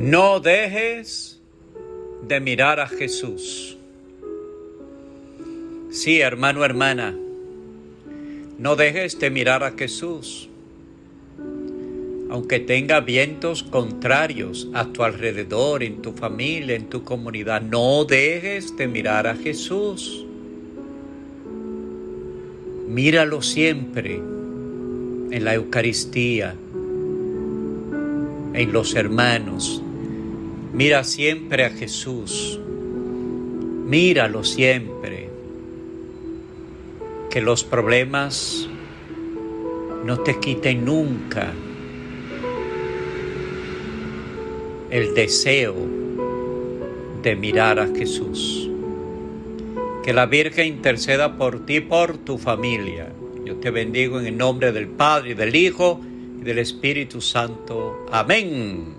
No dejes de mirar a Jesús. Sí, hermano, hermana, no dejes de mirar a Jesús. Aunque tenga vientos contrarios a tu alrededor, en tu familia, en tu comunidad, no dejes de mirar a Jesús. Míralo siempre en la Eucaristía, en los hermanos. Mira siempre a Jesús. Míralo siempre. Que los problemas no te quiten nunca el deseo de mirar a Jesús. Que la Virgen interceda por ti, por tu familia. Yo te bendigo en el nombre del Padre, del Hijo y del Espíritu Santo. Amén.